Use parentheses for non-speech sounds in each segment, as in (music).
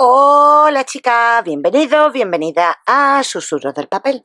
Hola chicas, bienvenidos, bienvenida a Susurros del Papel.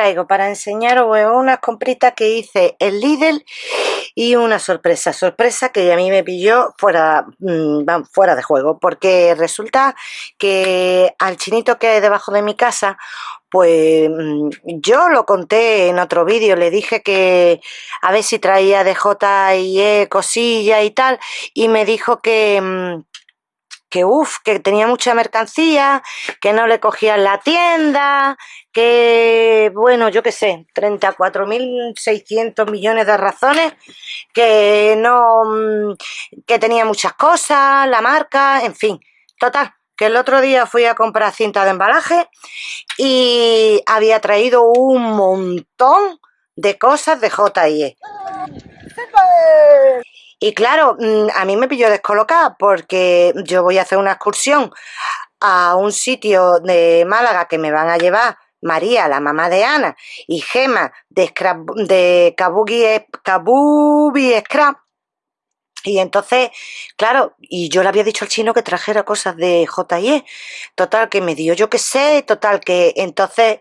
Traigo para enseñaros unas compritas que hice en Lidl y una sorpresa, sorpresa que a mí me pilló fuera, mm, fuera de juego, porque resulta que al chinito que hay debajo de mi casa pues mm, yo lo conté en otro vídeo, le dije que a ver si traía de J y E cosilla y tal, y me dijo que, mm, que uff, que tenía mucha mercancía, que no le cogían la tienda, que bueno, yo qué sé, 34.600 millones de razones, que no, mm, que tenía muchas cosas, la marca, en fin, total, que el otro día fui a comprar cinta de embalaje y había traído un montón de cosas de J&E. Y claro, mm, a mí me pilló descolocada porque yo voy a hacer una excursión a un sitio de Málaga que me van a llevar María, la mamá de Ana, y Gema de, de Kabugi, Kabubi Scrap, y entonces, claro, y yo le había dicho al chino que trajera cosas de J&E. Total, que me dio yo qué sé, total, que entonces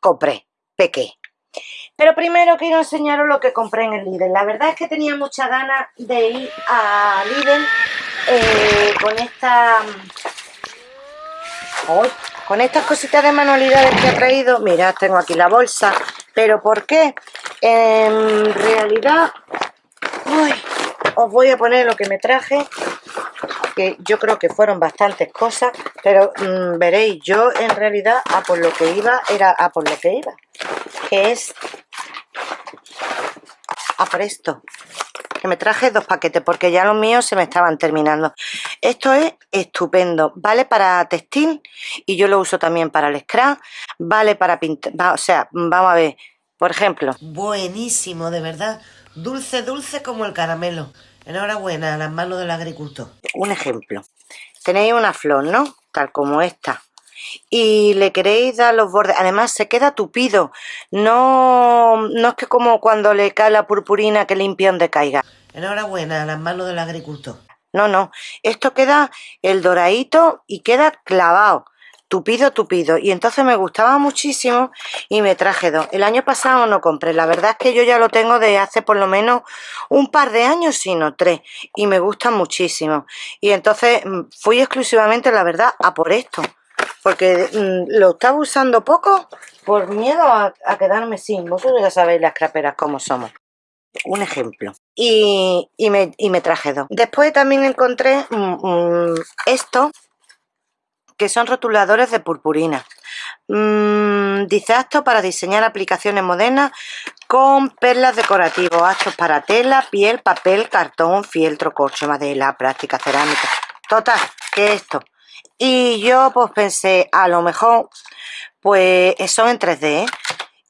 compré, pequé. Pero primero quiero enseñaros lo que compré en el Lidl. La verdad es que tenía muchas ganas de ir a Lidl eh, con esta... con estas cositas de manualidades que ha traído. Mirad, tengo aquí la bolsa. ¿Pero por qué? En realidad... Uy, os voy a poner lo que me traje que yo creo que fueron bastantes cosas pero mm, veréis yo en realidad a por lo que iba era a por lo que iba que es a por esto que me traje dos paquetes porque ya los míos se me estaban terminando esto es estupendo vale para textil y yo lo uso también para el scrap vale para pintar o sea vamos a ver por ejemplo buenísimo de verdad Dulce, dulce como el caramelo. Enhorabuena a las manos del agricultor. Un ejemplo. Tenéis una flor, ¿no? Tal como esta. Y le queréis dar los bordes. Además, se queda tupido. No, no es que como cuando le cae la purpurina que limpia donde caiga. Enhorabuena a las manos del agricultor. No, no. Esto queda el doradito y queda clavado tupido, tupido. Y entonces me gustaba muchísimo y me traje dos. El año pasado no compré. La verdad es que yo ya lo tengo de hace por lo menos un par de años, sino tres. Y me gustan muchísimo. Y entonces mm, fui exclusivamente, la verdad, a por esto. Porque mm, lo estaba usando poco por miedo a, quedarme sin. Vosotros ya sabéis las craperas como somos un ejemplo. Y, me, y, me, traje dos. Después también encontré mm, esto, que son rotuladores de purpurina. Mm, dice acto para diseñar aplicaciones modernas con perlas decorativas, actos para tela, piel, papel, cartón, fieltro, corcho, madera, práctica, cerámica. Total, que esto. Y yo pues pensé, a lo mejor, pues son en 3D, ¿eh?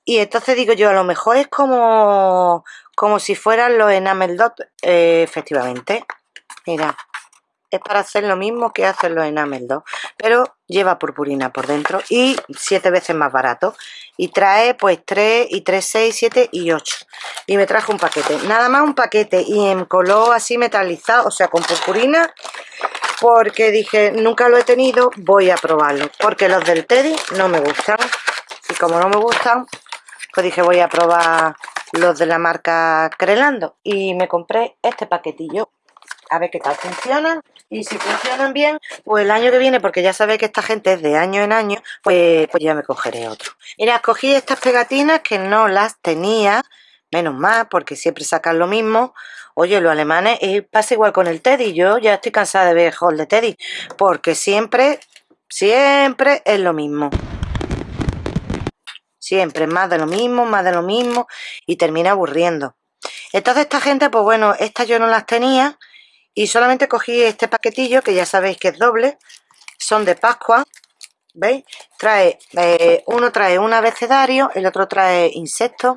Y entonces digo yo, a lo mejor es como, como si fueran los enamel dot, eh, efectivamente. Mira, es para hacer lo mismo que hacen los Enamel 2 pero lleva purpurina por dentro y siete veces más barato y trae pues 3 y 3, 6, 7 y 8 y me trajo un paquete, nada más un paquete y en color así metalizado, o sea con purpurina porque dije nunca lo he tenido, voy a probarlo. Porque los del Teddy no me gustan. Y como no me gustan pues dije voy a probar los de la marca Crelando. Y me compré este paquetillo. A ver qué tal funcionan y si funcionan bien, pues el año que viene, porque ya sabéis que esta gente es de año en año, pues, pues ya me cogeré otro. Mira, escogí estas pegatinas que no las tenía, menos mal, porque siempre sacan lo mismo. Oye, los alemanes, y pasa igual con el Teddy, yo ya estoy cansada de ver el de Teddy, porque siempre, siempre es lo mismo. siempre más de lo mismo, más de lo mismo y termina aburriendo. Entonces esta gente, pues bueno, estas yo no las tenía y solamente cogí este paquetillo que ya sabéis que es doble, son de Pascua, ¿veis? Trae, eh, uno trae un abecedario, el otro trae insectos,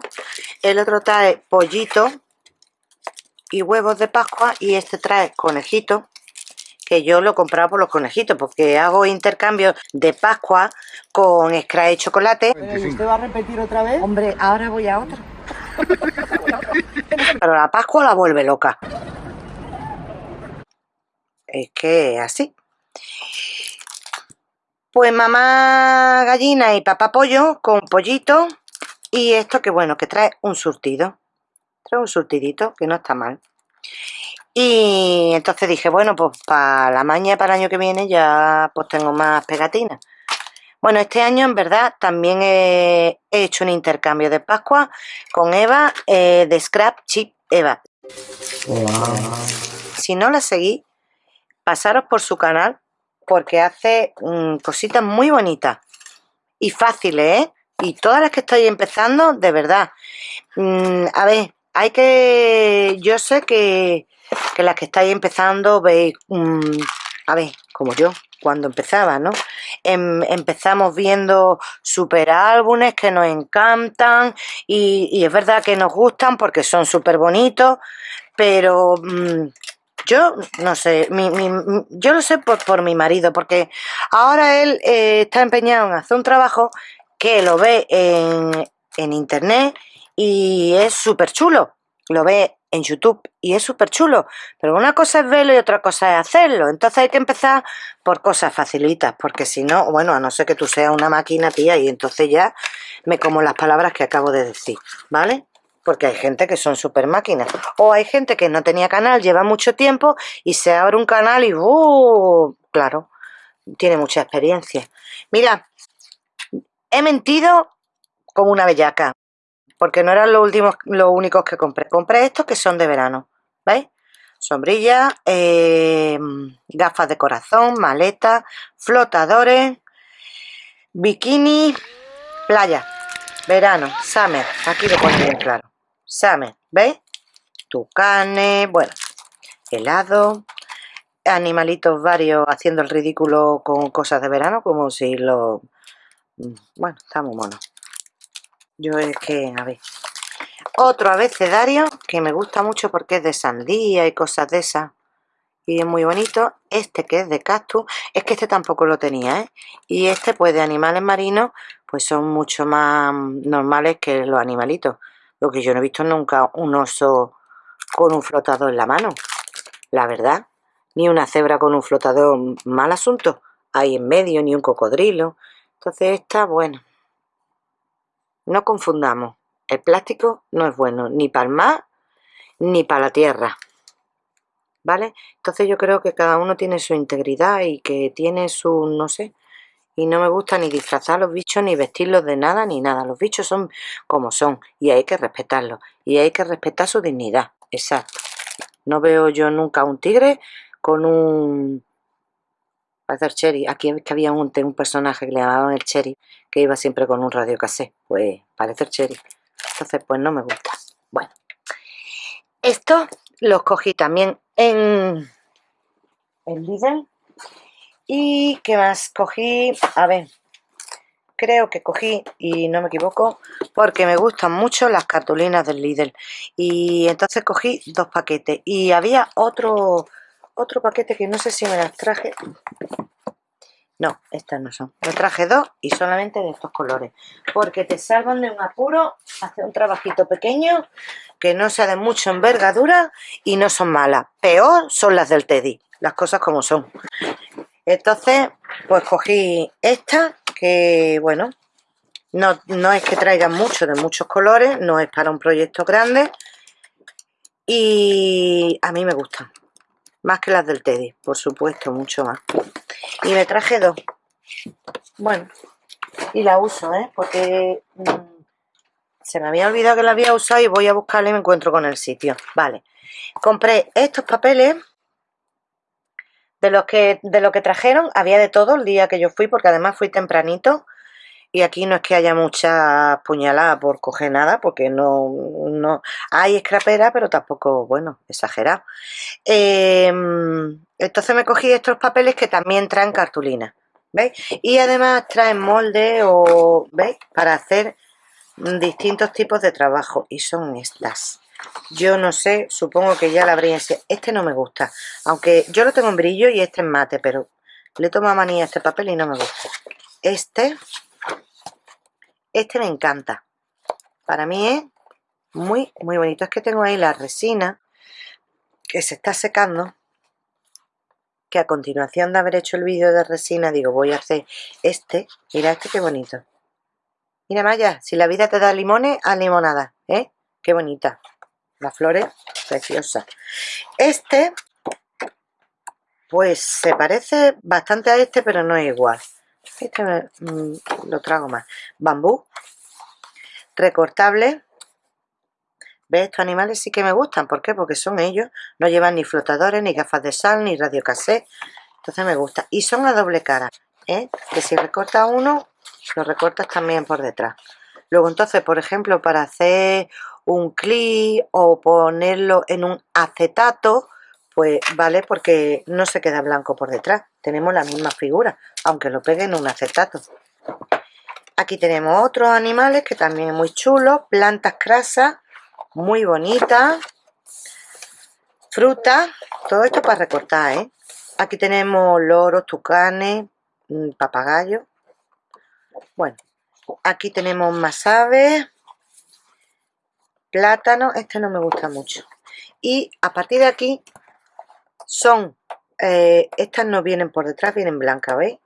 el otro trae pollito y huevos de Pascua y este trae conejito que yo lo he comprado por los conejitos, porque hago intercambio de Pascua con scratch y chocolate. ¿Usted va a repetir otra vez? Hombre, ahora voy a otra. (laughs) Pero la Pascua la vuelve loca. Es que así. Pues mamá gallina y papá pollo con pollito y esto que bueno, que trae un surtido. Un surtidito que no está mal. Y entonces dije, bueno, pues para la maña para el año que viene ya pues tengo más pegatinas. Bueno, este año en verdad también he, hecho un intercambio de Pascua con Eva eh, de Scrap Chip Eva. Si no la seguís, pasaros por su canal porque hace mm, cositas muy bonitas y fáciles, ¿eh? Y todas las que estoy empezando, de verdad. Mm, a ver, hay que... Yo sé que las que estáis empezando veis, a ver, como yo, cuando empezaba, ¿no? Em, empezamos viendo super álbumes que nos encantan y, es verdad que nos gustan porque son súper bonitos, pero mm, yo no sé, yo lo sé por, mi marido, porque ahora él eh, está empeñado en hacer un trabajo que lo ve en, en internet y es súper chulo. Lo ve en YouTube y es súper chulo, pero una cosa es verlo y otra cosa es hacerlo, entonces hay que empezar por cosas facilitas, porque si no, bueno, a no ser que tú seas una máquina, tía, y entonces ya me como las palabras que acabo de decir, ¿vale? Porque hay gente que son súper máquinas, o hay gente que no tenía canal, lleva mucho tiempo y se abre un canal y ¡uh! Claro, tiene mucha experiencia. Mira, he mentido como una bellaca, porque no eran los últimos, los únicos que compré. Compré estos que son de verano, ¿veis? Sombrilla, eh, gafas de corazón, maletas, flotadores, bikini, playa, verano, summer, aquí lo pone bien claro, summer, ¿veis? Tucanes, bueno, helado, animalitos varios haciendo el ridículo con cosas de verano, como si lo... Bueno, está muy mono. Yo es que, a ver. Otro abecedario que me gusta mucho porque es de sandía y cosas de esas. Y es muy bonito. Este que es de cactus. Es que este tampoco lo tenía, ¿eh? Y este, pues de animales marinos, pues son mucho más normales que los animalitos. Lo que yo no he visto nunca un oso con un flotador en la mano. La verdad. Ni una cebra con un flotador, mal asunto. Ahí en medio, ni un cocodrilo. Entonces esta, bueno, no confundamos, el plástico no es bueno ni para el mar ni para la tierra. ¿Vale? Entonces yo creo que cada uno tiene su integridad y que tiene su, no sé, y no me gusta ni disfrazar a los bichos ni vestirlos de nada ni nada. Los bichos son como son y hay que respetarlos y hay que respetar su dignidad. Exacto. No veo yo nunca un tigre con un Parece el Cherry. Aquí que había un, personaje que le llamaban el Cherry, que iba siempre con un radio casé. Pues parece Cherry. Entonces, pues no me gusta. Bueno. Esto los cogí también en el Lidl. ¿Y qué más cogí? A ver, creo que cogí, y no me equivoco, porque me gustan mucho las cartulinas del Lidl. Y entonces cogí dos paquetes. Y había otro otro paquete que no sé si me las traje. No, estas no son. Me traje dos y solamente de estos colores. Porque te salvan de un apuro, hace un trabajito pequeño, que no sea de mucha envergadura y no son malas. Peor son las del Teddy, las cosas como son. Entonces, pues cogí esta, que bueno, no, no es que traigan mucho de muchos colores, no es para un proyecto grande. Y a mí me gustan. Más que las del Teddy, por supuesto, mucho más. Y me traje dos. Bueno, y la uso, ¿eh? Porque mm, se me había olvidado que la había usado y voy a buscarla y me encuentro con el sitio. Vale. Compré estos papeles de los que, de lo que trajeron. Había de todo el día que yo fui, porque además fui tempranito. Y aquí no es que haya mucha puñalada por coger nada, porque no, no hay escrapera, pero tampoco, bueno, exagerado. Em, entonces me cogí estos papeles que también traen cartulina, ¿veis? Y además traen molde o, ¿veis? Para hacer distintos tipos de trabajo y son estas. Yo no sé, supongo que ya la habría. Este no me gusta, aunque yo lo tengo en brillo y este en mate, pero le tomo manía a este papel y no me gusta. Este este me encanta. Para mí es muy, muy bonito. Es que tengo ahí la resina que se está secando. Que a continuación de haber hecho el vídeo de resina, digo, voy a hacer este. Mira este qué bonito. Mira Maya, si la vida te da limones, a limonada, ¿eh? Qué bonita. Las flores, preciosa. Este, pues se parece bastante a este, pero no es igual. Este lo trago más. Bambú. Recortable. ¿Ves? Estos animales sí que me gustan. ¿Por qué? Porque son ellos. No llevan ni flotadores, ni gafas de sal, ni radiocassette. Entonces me gusta. Y son a doble cara. ¿eh? Que si recortas uno, lo recortas también por detrás. Luego entonces, por ejemplo, para hacer un clip o ponerlo en un acetato, pues vale porque no se queda blanco por detrás. Tenemos la misma figura, aunque lo pegue en un acetato. Aquí tenemos otros animales que también es muy chulos. Plantas crasas, muy bonitas. Frutas, todo esto para recortar, ¿eh? Aquí tenemos loros, tucanes, mm, papagayos. Bueno, aquí tenemos más aves. Plátano, este no me gusta mucho. Y a partir de aquí son, eh, estas no vienen por detrás, vienen blancas, ¿veis?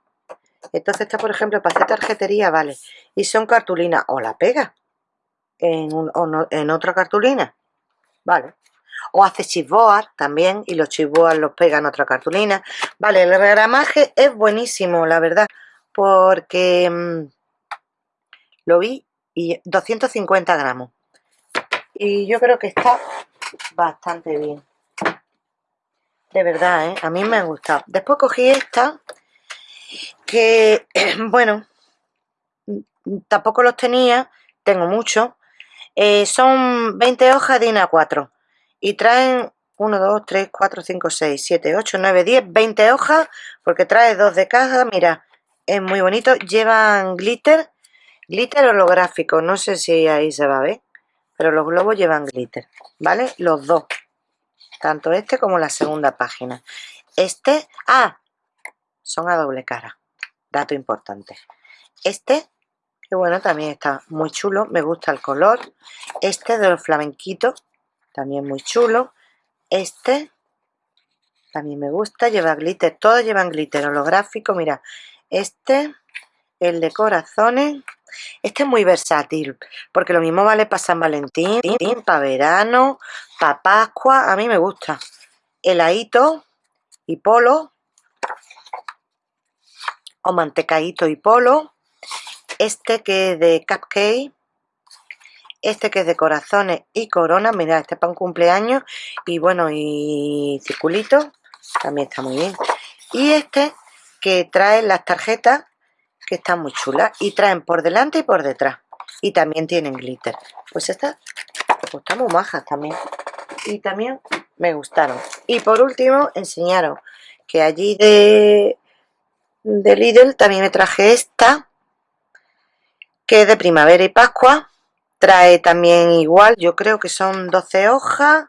Entonces esta, por ejemplo, para hacer tarjetería, vale. Y son cartulinas, o la pega en, otra cartulina, vale. O hace chipboard también, y los chipboard los pega en otra cartulina. Vale, el regramaje es buenísimo, la verdad, porque mm, lo vi y 250 gramos. Y yo creo que está bastante bien. De verdad, ¿eh? A mí me ha gustado. Después cogí esta, que, (clears throat) bueno, tampoco los tenía, tengo muchos. Eh, son 20 hojas de INA 4 y traen 1, 2, 3, 4, 5, 6, 7, 8, 9, 10, 20 hojas porque trae dos de caja, mira, es muy bonito. Llevan glitter, glitter holográfico, no sé si ahí se va a ver, pero los globos llevan glitter, ¿vale? Los dos tanto este como la segunda página. Este, ah, son a doble cara, dato importante. Este, que bueno, también está muy chulo, me gusta el color. Este de los flamenquitos, también muy chulo. Este, también me gusta, lleva glitter, todos llevan glitter holográfico, mira. Este, el de corazones, este es muy versátil, porque lo mismo vale para San Valentín, para verano, para Pascua, a mí me gusta. Heladito y polo, o mantecaíto y polo. Este que es de cupcake, este que es de corazones y corona, mira, este para un cumpleaños, y bueno, y circulito, también está muy bien. Y este que trae las tarjetas que están muy chulas y traen por delante y por detrás. Y también tienen glitter. Pues estas pues muy majas también. Y también me gustaron. Y por último enseñaros que allí de de Lidl también me traje esta que es de primavera y pascua. Trae también igual yo creo que son 12 hojas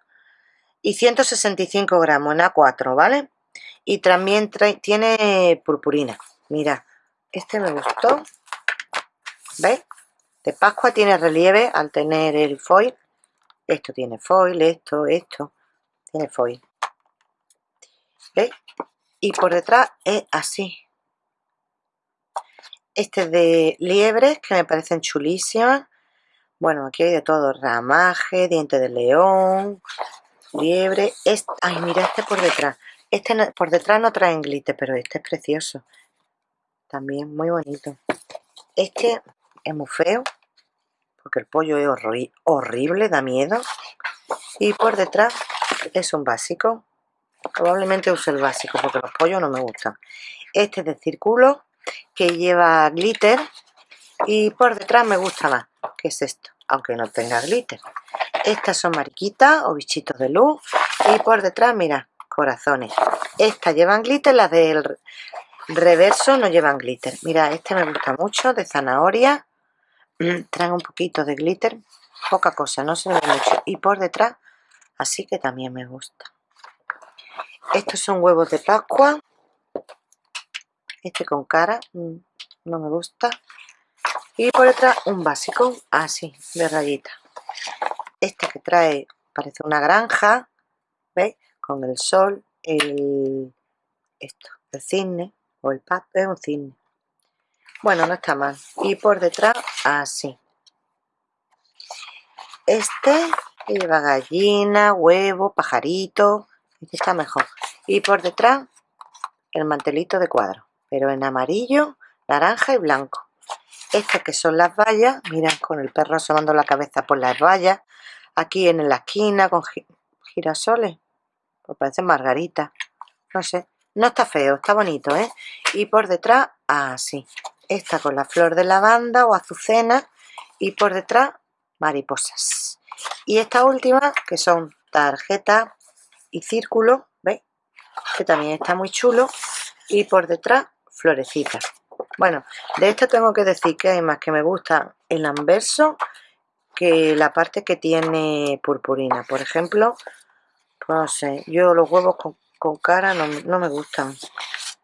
y 165 gramos en A4 ¿vale? y también tiene purpurina. Mira este me gustó. ¿Veis? De Pascua tiene relieve al tener el foil. Esto tiene foil, esto, esto. Tiene foil. ¿Veis? Y por detrás es así. Este es de liebres, que me parecen chulísimas. Bueno, aquí hay de todo. Ramaje, diente de león, liebre. Ay, mira este por detrás. Este por detrás no trae glitter, pero este es precioso también muy bonito. Este es muy feo porque el pollo es horrible, da miedo y por detrás es un básico. Probablemente use el básico porque los pollos no me gustan. Este es de círculo que lleva glitter y por detrás me gusta más que es esto aunque no tenga glitter. Estas son mariquitas o bichitos de luz y por detrás mira corazones. Estas llevan glitter las del reverso no llevan glitter. Mira este me gusta mucho de zanahoria. Mm, trae un poquito de glitter poca cosa no se ve mucho. Y por detrás así que también me gusta. Estos son huevos de pascua. Este con cara mm, no me gusta. Y por detrás un básico así de rayita. Este que trae parece una granja ¿veis? con el sol el esto el cisne o el pato es un cisne bueno no está mal. Y por detrás así. Este lleva gallina huevo pajarito este está mejor. Y por detrás el mantelito de cuadro pero en amarillo naranja y blanco. Estas que son las vallas, miran con el perro asomando la cabeza por las vallas, aquí en la esquina con girasoles, pues parece margarita, no sé, no está feo, está bonito, ¿eh? Y por detrás, así, esta con la flor de lavanda o azucena y por detrás mariposas. Y esta última que son tarjetas y círculo, ¿veis? Que también está muy chulo y por detrás florecitas. Bueno, de esto tengo que decir que hay más que me gusta el anverso que la parte que tiene purpurina. Por ejemplo, pues no sé, yo los huevos con, cara no, me gustan.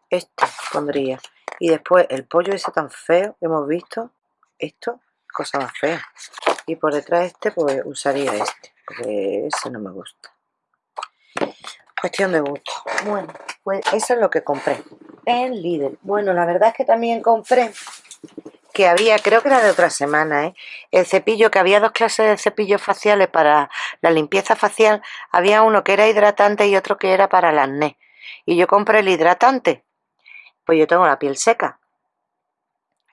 Este pondría. Y después el pollo ese tan feo que hemos visto, esto, cosa más fea. Y por detrás este, pues usaría este, porque ese no me gusta. Cuestión de gusto. Bueno, pues eso es lo que compré en Lidl. Bueno, la verdad es que también compré que había, creo que era de otra semana, ¿eh? el cepillo, que había dos clases de cepillos faciales para la limpieza facial, había uno que era hidratante y otro que era para el acné. Y yo compré el hidratante, pues yo tengo la piel seca.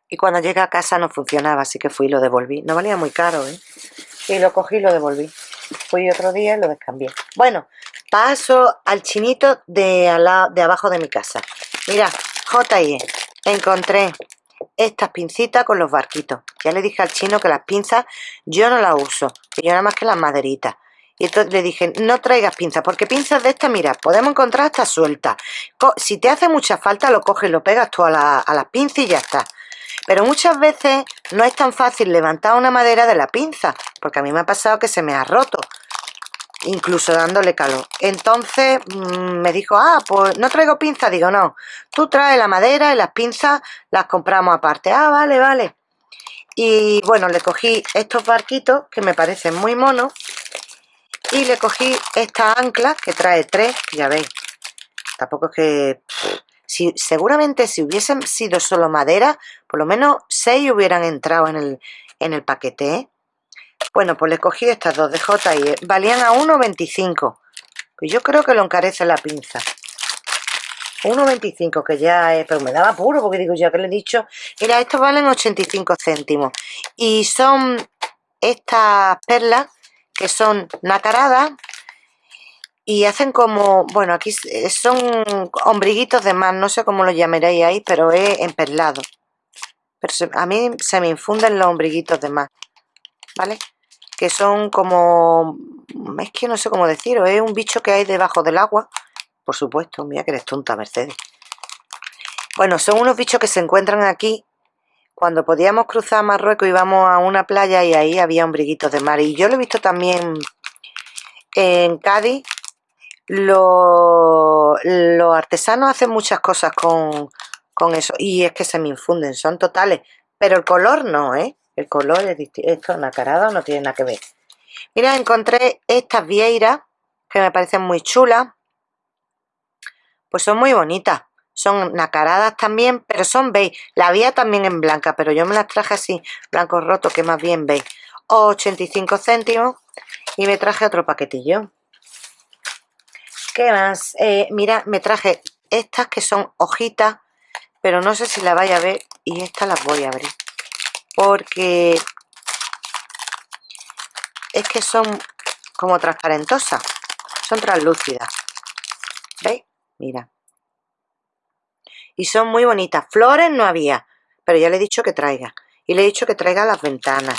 Y cuando llegué a casa no funcionaba, así que fui y lo devolví. No valía muy caro, ¿eh? Y lo cogí y lo devolví. Fui otro día y lo descambié. Bueno, paso al chinito de, de abajo de mi casa. Mira, J.I.E. encontré estas pincitas con los barquitos. Ya le dije al chino que las pinzas yo no las uso, que yo nada más que las maderitas. Y entonces le dije, no traigas pinzas, porque pinzas de estas, mira, podemos encontrar hasta sueltas. Si te hace mucha falta, lo coges, lo pegas tú a, a las pinzas y ya está. Pero muchas veces no es tan fácil levantar una madera de la pinza, porque a mí me ha pasado que se me ha roto incluso dándole calor. Entonces mm, me dijo, ah, pues no traigo pinzas. Digo, no, tú traes la madera y las pinzas las compramos aparte. Ah, vale, vale. Y bueno, le cogí estos barquitos que me parecen muy monos. Y le cogí esta ancla que trae tres, ya veis. Tampoco es que... Si, seguramente si hubiesen sido solo madera, por lo menos seis hubieran entrado en el, en el paquete, ¿eh? Bueno, pues le cogí estas dos de J.I. Valían a 1,25. Pues yo creo que lo encarece la pinza. 1,25 que ya es... Pero me daba puro porque digo ya que le he dicho... Mira, estos valen 85 céntimos. Y son estas perlas que son nacaradas y hacen como, bueno, aquí son ombriguitos de más, no sé cómo lo llamaréis ahí, pero es emperlado. Pero a mí se me infunden los ombriguitos de más, ¿vale? que son como... es que no sé cómo decirlo, es un bicho que hay debajo del agua. Por supuesto, mira que eres tonta, Mercedes. Bueno, son unos bichos que se encuentran aquí. Cuando podíamos cruzar Marruecos íbamos a una playa y ahí había ombriguitos de mar. Y yo lo he visto también en Cádiz. Los, artesanos hacen muchas cosas con, con eso. Y es que se me infunden, son totales. Pero el color no, ¿eh? El color es distinto. Esto nacarada no tiene nada que ver. Mira, encontré estas vieiras que me parecen muy chulas. Pues son muy bonitas. Son nacaradas también, pero son beige. La había también en blanca, pero yo me las traje así, blanco roto, que más bien beige. 85 céntimos. Y me traje otro paquetillo. ¿Qué más? Eh, mira, me traje estas que son hojitas, pero no sé si la vaya a ver. Y estas las voy a abrir porque es que son como transparentosas, son translúcidas. ¿Veis? Mira. Y son muy bonitas. Flores no había, pero ya le he dicho que traiga. y le he dicho que traiga las ventanas.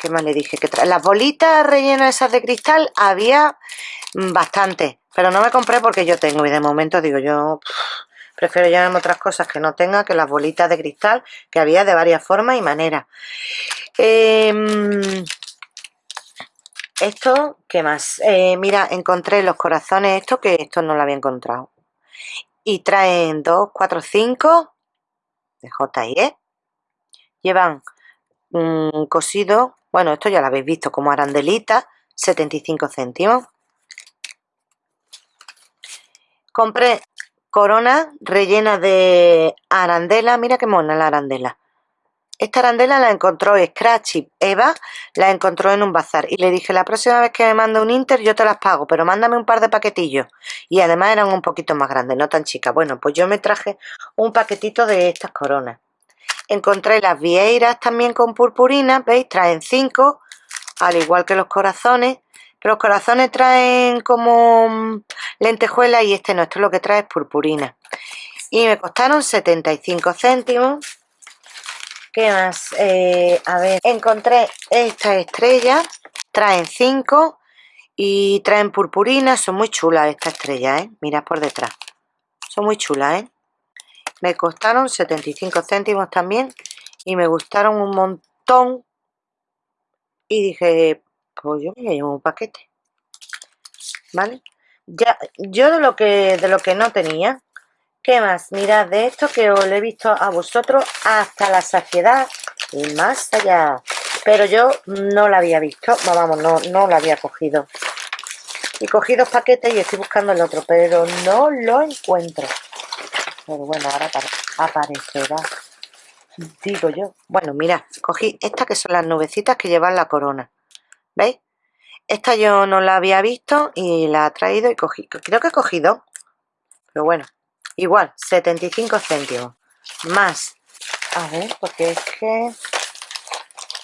¿Qué más le dije? Que las bolitas rellenas esas de cristal había mm, bastante, pero no me compré porque yo tengo y de momento digo yo prefiero llevarme otras cosas que no tenga que las bolitas de cristal que había de varias formas y maneras. Em, esto, ¿qué más? Eh, mira, encontré los corazones estos que esto no lo había encontrado. Y traen 2, 4, 5 de J&E. Llevan cosido bueno, esto ya lo habéis visto como arandelita, 75 céntimos. Compré corona rellena de arandela. Mira qué mona la arandela. Esta arandela la encontró Scratchy Eva, la encontró en un bazar y le dije la próxima vez que me manda un Inter yo te las pago, pero mándame un par de paquetillos. Y además eran un poquito más grandes, no tan chicas. Bueno, pues yo me traje un paquetito de estas coronas. Encontré las vieiras también con purpurina, ¿veis? Traen 5, al igual que los corazones. Los corazones traen como mm, lentejuela y este no, esto lo que trae es purpurina. Y me costaron 75 céntimos. ¿Qué más? Eh, a ver, encontré esta estrella, traen 5 y traen purpurina, son muy chulas estas estrellas, ¿eh? Mirad por detrás, son muy chulas, ¿eh? Me costaron 75 céntimos también y me gustaron un montón. Y dije, yo me llevo un paquete. ¿Vale? Ya, yo de lo que de lo que no tenía, ¿qué más? Mirad, de esto que os lo he visto a vosotros hasta la saciedad y más allá. Pero yo no la había visto, vamos, no, no la había cogido. Y cogí dos paquetes y estoy buscando el otro, pero no lo encuentro. Pero bueno, ahora aparecerá. Digo yo. Bueno, mira, cogí estas que son las nubecitas que llevan la corona. ¿Veis? Esta yo no la había visto y la he traído y cogí. Creo que he cogido. Pero bueno, igual, 75 céntimos. Más. A ver, porque es que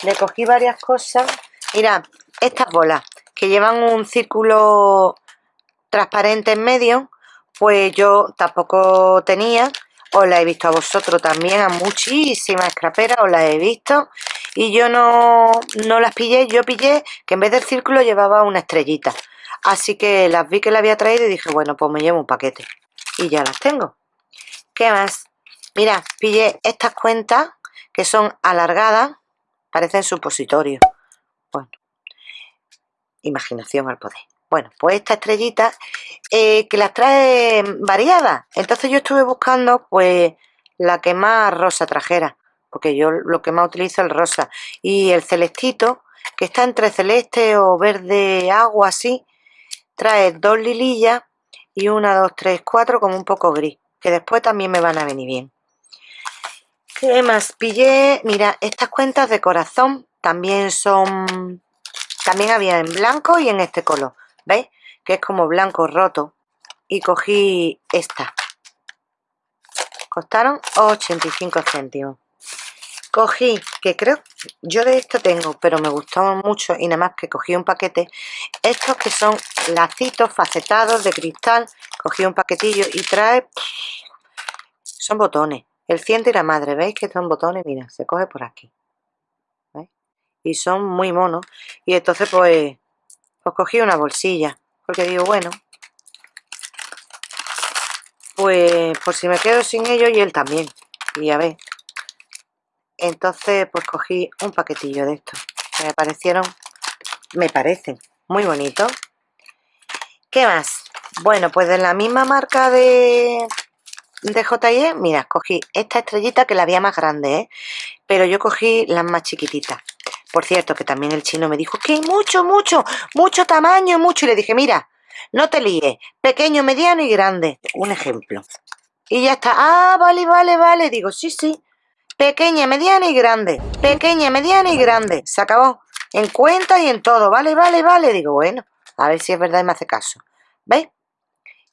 le cogí varias cosas. Mira, estas bolas que llevan un círculo transparente en medio pues yo tampoco tenía, os la he visto a vosotros también, a muchísimas scraperas os las he visto y yo no, no las pillé, yo pillé que en vez del círculo llevaba una estrellita. Así que las vi que la había traído y dije, bueno, pues me llevo un paquete. Y ya las tengo. ¿Qué más? Mira, pillé estas cuentas que son alargadas, parecen supositorios. Bueno, imaginación al poder. Bueno, pues esta estrellita eh, que las trae variadas. Entonces yo estuve buscando pues la que más rosa trajera. Porque yo lo que más utilizo es el rosa. Y el celestito, que está entre celeste o verde agua así, trae dos lilillas y una, dos, tres, cuatro como un poco gris. Que después también me van a venir bien. ¿Qué más? Pillé, mira, estas cuentas de corazón también son... También había en blanco y en este color. ¿Veis? Que es como blanco roto. Y cogí esta. Costaron 85 céntimos. Cogí, que creo, yo de esto tengo, pero me gustó mucho y nada más que cogí un paquete. Estos que son lacitos facetados de cristal. Cogí un paquetillo y trae... Son botones. El ciento y la madre, ¿veis que son botones? Mira, se coge por aquí. ¿Veis? Y son muy monos. Y entonces pues pues cogí una bolsilla, porque digo, bueno, pues por si me quedo sin ellos y él también, y a ver. Entonces, pues cogí un paquetillo de estos, me parecieron, me parecen muy bonitos. ¿Qué más? Bueno, pues de la misma marca de, de J&E, mira, cogí esta estrellita que la había más grande, ¿eh? pero yo cogí las más chiquititas. Por cierto, que también el chino me dijo que hay mucho, mucho, mucho tamaño, mucho. Y le dije, mira, no te líes, pequeño, mediano y grande. Un ejemplo. Y ya está. Ah, vale, vale, vale. Digo, sí, sí. Pequeña, mediana y grande. Pequeña, mediana y grande. Se acabó. En cuenta y en todo. Vale, vale, vale. Digo, bueno, a ver si es verdad y me hace caso. ¿Veis?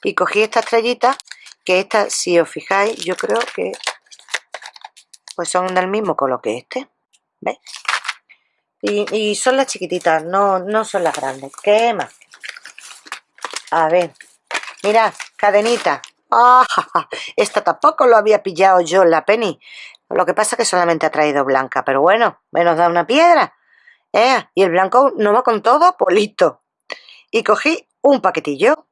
Y cogí esta estrellita, que esta, si os fijáis, yo creo que pues son del mismo color que este. ¿Veis? Y, son las chiquititas, no, no son las grandes. ¿Qué más? A ver. Mirad, cadenita. ¡Ah! (laughs) Esta tampoco lo había pillado yo en la penny. Lo que pasa es que solamente ha traído blanca, pero bueno, menos da una piedra. ¿Eh? Y el blanco no va con todo, pues listo. Y cogí un paquetillo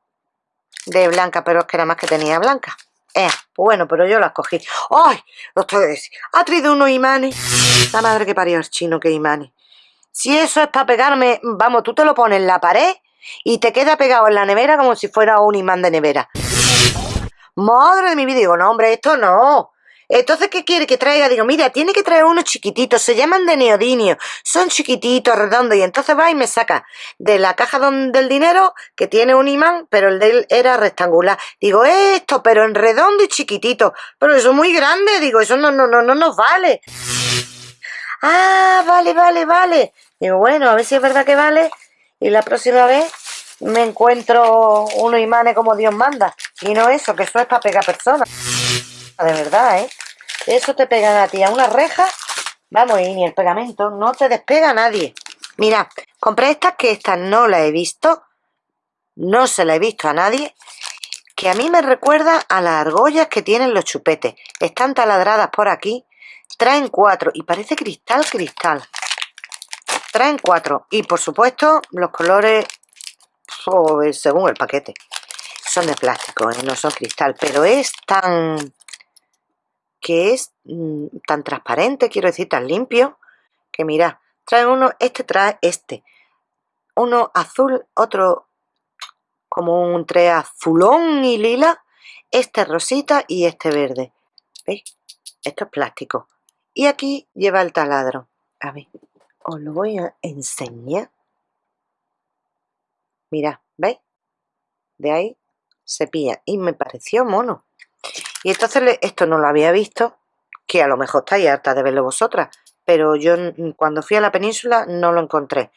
de blanca, pero es que era más que tenía blanca. Eh, bueno, pero yo las cogí. ¡Ay! Estoy Ha traído unos imanes. La madre que parió el chino, que imanes. Si eso es para pegarme, vamos, tú te lo pones en la pared y te queda pegado en la nevera como si fuera un imán de nevera. Madre de mi vida, digo, no, hombre, esto no. Entonces, ¿qué quiere que traiga? Digo, mira, tiene que traer unos chiquititos, se llaman de neodinio, son chiquititos, redondos, y entonces va y me saca de la caja del dinero, que tiene un imán, pero el de él era rectangular. Digo, esto, pero en redondo y chiquitito, pero eso es muy grande, digo, eso no, no, no, no nos vale. Ah, vale, vale, vale. Digo, bueno, a ver si es verdad que vale, y la próxima vez me encuentro unos imanes como Dios manda, y no eso, que eso es para pegar personas. De verdad, ¿eh? Eso te pegan a ti a una reja. Vamos, y ni el pegamento. No te despega nadie. Mira, compré estas que estas no las he visto. No se la he visto a nadie. Que a mí me recuerda a las argollas que tienen los chupetes. Están taladradas por aquí. Traen cuatro. Y parece cristal, cristal. Traen cuatro. Y por supuesto, los colores pues, según el paquete. Son de plástico, ¿eh? no son cristal. Pero es tan que es mm, tan transparente, quiero decir, tan limpio, que mira, trae uno, este trae este, uno azul, otro como un tre azulón y lila, este rosita y este verde. ¿Veis? Esto es plástico. Y aquí lleva el taladro. A ver, os lo voy a enseñar. Mira, ¿veis? De ahí se pilla. Y me pareció mono. Y entonces esto no lo había visto, que a lo mejor estáis harta de verlo vosotras, pero yo cuando fui a la península no lo encontré.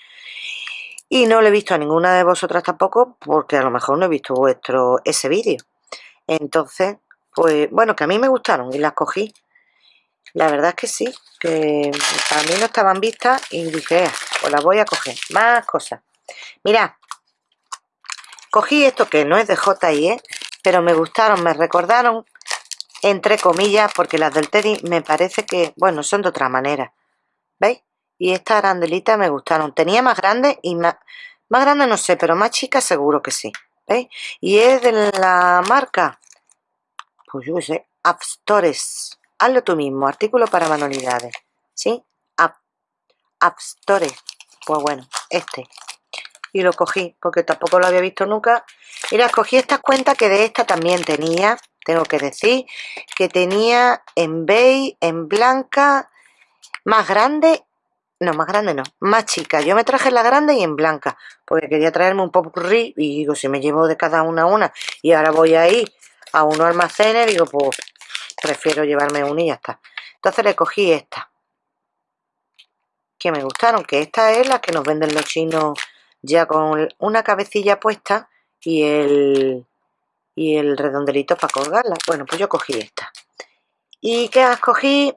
Y no lo he visto a ninguna de vosotras tampoco, porque a lo mejor no he visto vuestro ese vídeo. Entonces, pues bueno, que a mí me gustaron y las cogí. La verdad es que sí, que para mí no estaban vistas y dije, pues las voy a coger. Más cosas. Mirad, cogí esto que no es de J.I.E., pero me gustaron, me recordaron, entre comillas, porque las del Teddy me parece que, bueno, son de otra manera. ¿Veis? Y estas arandelitas me gustaron. Tenía más grandes y más... Más grande no sé, pero más chica seguro que sí. ¿Veis? Y es de la marca, pues yo sé, Stores. Hazlo tú mismo, artículo para manualidades. ¿Sí? App, Stores. Pues bueno, este y lo cogí porque tampoco lo había visto nunca. Y las cogí estas cuentas que de esta también tenía tengo que decir que tenía en beige, en blanca más grande no, más grande no, más chica. Yo me traje la grande y en blanca porque quería traerme un popurrí y digo, si me llevo de cada una a una y ahora voy a ir a uno almacenes digo, pues prefiero llevarme una y ya está. Entonces le cogí esta que me gustaron, que esta es la que nos venden los chinos ya con una cabecilla puesta y el, y el redondelito para colgarla. Bueno, pues yo cogí esta. ¿Y qué escogí?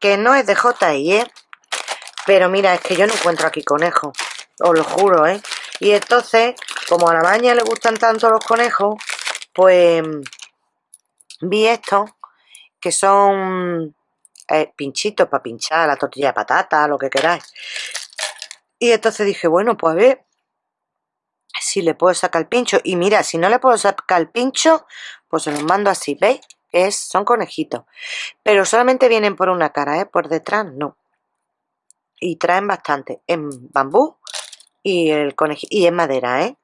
Que no es de J.I.E. Pero mira, es que yo no encuentro aquí conejo. Os lo juro, ¿eh? Y entonces, como a la baña le gustan tanto los conejos, pues vi estos que son eh, pinchitos para pinchar la tortilla de patata, lo que queráis. Y entonces dije, bueno, pues a ver, si le puedo sacar el pincho. Y mira, si no le puedo sacar el pincho, pues se los mando así, ¿veis? Es, son conejitos. Pero solamente vienen por una cara, ¿eh? Por detrás no. Y traen bastante. En bambú y el conejito. Y en madera, ¿eh?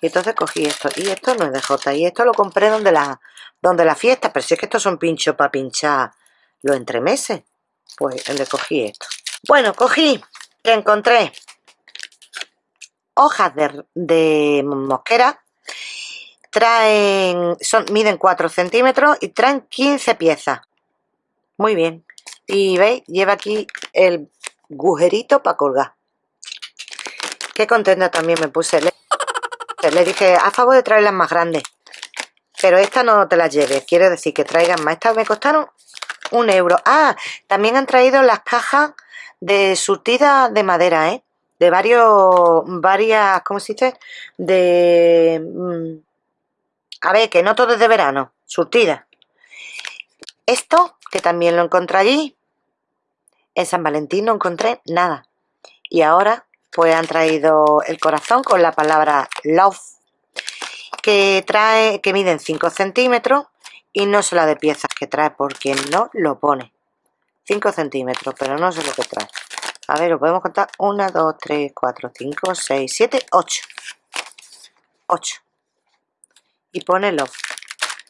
Y entonces cogí esto. Y esto no es de J. Y esto lo compré donde la, donde la fiesta. Pero si es que estos son pinchos para pinchar los entremeses. Pues le cogí esto. Bueno, cogí que encontré hojas de, mosquera traen, son, miden 4 centímetros y traen 15 piezas. Muy bien. Y veis, lleva aquí el agujerito para colgar. Qué contenta también me puse. (laughs) Le, dije, a favor de traerlas más grandes. Pero esta no te las lleves. Quiero decir que traigan más. Estas me costaron un euro. Ah, también han traído las cajas de surtida de madera, ¿eh? De varios, varias, ¿cómo se dice? De, mm, A ver, que no todo es de verano, surtida. Esto, que también lo encontré allí, en San Valentín no encontré nada. Y ahora, pues han traído el corazón con la palabra love, que trae, que miden 5 centímetros y no sé la de piezas que trae porque no lo pone. 5 centímetros, pero no sé lo que trae. A ver, lo podemos contar. 1, 2, 3, 4, 5, 6, 7, 8. 8. Y pone love.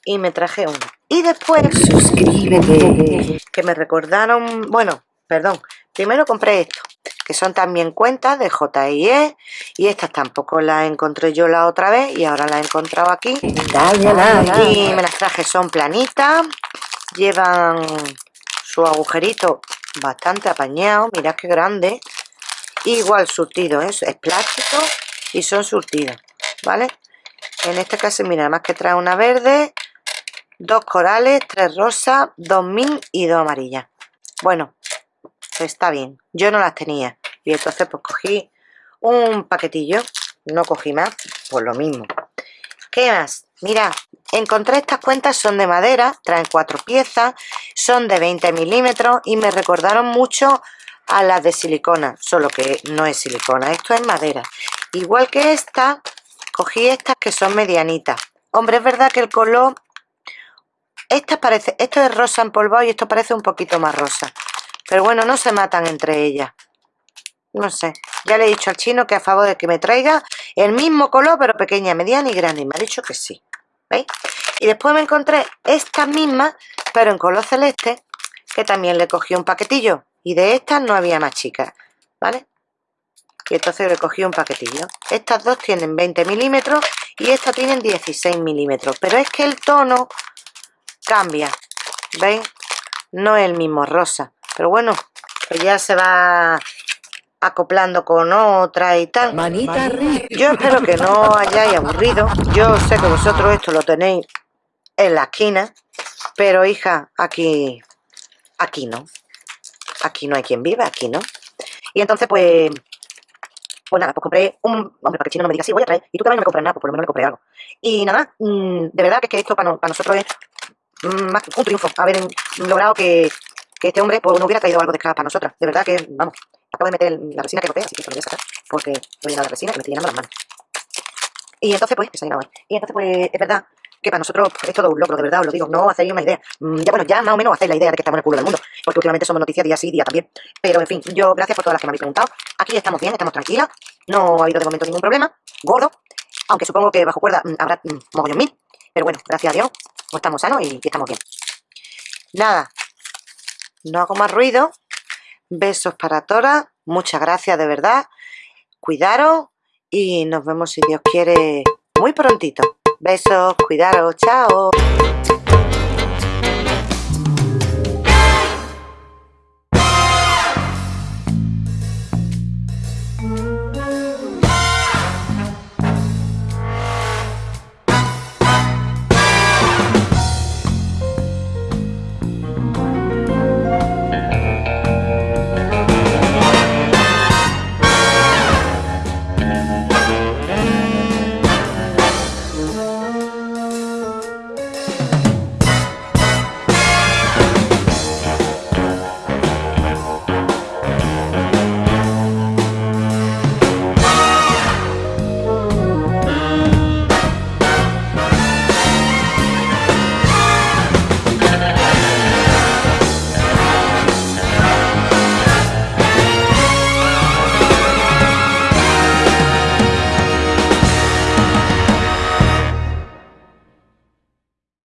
Y me traje uno. Y después, suscríbete. Que me recordaron, bueno, perdón. Primero compré esto, que son también cuentas de JIE. Y estas tampoco las encontré yo la otra vez y ahora las he encontrado aquí. Y me las traje, son planitas. Llevan su agujerito bastante apañado. Mirad qué grande. Igual surtido, ¿eh? es plástico y son surtidos, ¿vale? En este caso, mira, más que trae una verde, dos corales, tres rosas, dos min y dos amarillas. Bueno, está bien. Yo no las tenía. Y entonces pues cogí un paquetillo. No cogí más, pues lo mismo. ¿Qué más? Mira, encontré estas cuentas, son de madera, traen cuatro piezas, son de 20 milímetros y me recordaron mucho a las de silicona, solo que no es silicona, esto es madera. Igual que esta, cogí estas que son medianitas. Hombre, es verdad que el color esta parece, esto es rosa empolvado y esto parece un poquito más rosa. Pero bueno, no se matan entre ellas. No sé. Ya le he dicho al chino que a favor de que me traiga el mismo color, pero pequeña, mediana y grande. Y me ha dicho que sí. ¿Veis? Y después me encontré estas mismas, pero en color celeste, que también le cogí un paquetillo. Y de estas no había más chicas. ¿Vale? Y entonces le cogí un paquetillo. Estas dos tienen 20 milímetros y estas tienen 16 milímetros. Pero es que el tono cambia. ¿Veis? No es el mismo rosa. Pero bueno, pues ya se va acoplando con otra y tal. Manita Yo espero que no hayáis aburrido. Yo sé que vosotros esto lo tenéis en la esquina. Pero hija, aquí, aquí no. Aquí no hay quien vive, aquí no. Y entonces pues pues nada, pues compré un... Hombre, para que el chino no me diga, sí, voy a traer. Y tú también no me compras nada, pues por lo menos me compré algo. Y nada, mmm, de verdad que es que esto para, para nosotros es mmm, un triunfo. Haber logrado que, que este hombre pues, no hubiera traído algo de scrap para nosotras. De verdad que, vamos, acabo de meter la resina que boté, así que se lo voy a sacar. Porque voy a llenar la resina que me estoy llenando las manos. Y entonces, pues, se ha llenado. Y entonces, pues, es verdad que para nosotros es todo un logro, de verdad, os lo digo, no hacéis una idea. Mm, ya bueno, ya más o menos hacéis la idea de que estamos en el culo del mundo, porque últimamente somos noticias día sí, día también. Pero en fin, yo gracias por todas las que me habéis preguntado. Aquí estamos bien, estamos tranquilas, no ha habido de momento ningún problema. Gordo, aunque supongo que bajo cuerda mm, habrá mm, mogollón mil. Pero bueno, gracias a Dios, pues estamos sanos y, y estamos bien. Nada, no hago más ruido. Besos para todas, muchas gracias de verdad. Cuidaros y nos vemos si Dios quiere muy prontito. Besos, cuidaros, chao.